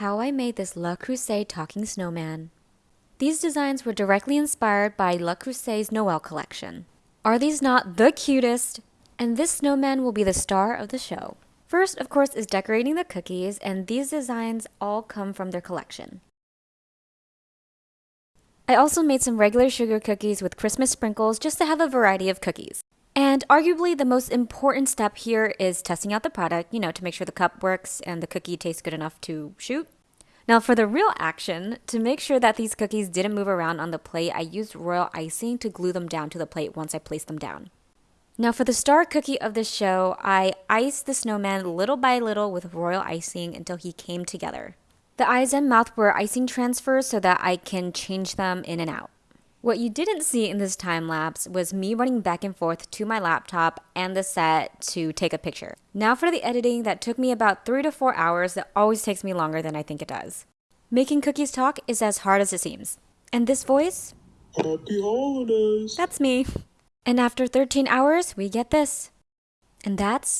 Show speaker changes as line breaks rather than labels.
How I made this Le Creuset talking snowman. These designs were directly inspired by Le Creuset's Noel collection. Are these not the cutest? And this snowman will be the star of the show. First, of course, is decorating the cookies, and these designs all come from their collection. I also made some regular sugar cookies with Christmas sprinkles just to have a variety of cookies. And arguably the most important step here is testing out the product, you know, to make sure the cup works and the cookie tastes good enough to shoot. Now for the real action, to make sure that these cookies didn't move around on the plate, I used royal icing to glue them down to the plate once I placed them down. Now for the star cookie of the show, I iced the snowman little by little with royal icing until he came together. The eyes and mouth were icing transfers so that I can change them in and out. What you didn't see in this time lapse was me running back and forth to my laptop and the set to take a picture. Now for the editing that took me about 3 to 4 hours that always takes me longer than I think it does. Making cookies talk is as hard as it seems. And this voice?
Happy holidays!
That's me. And after 13 hours, we get this. And that's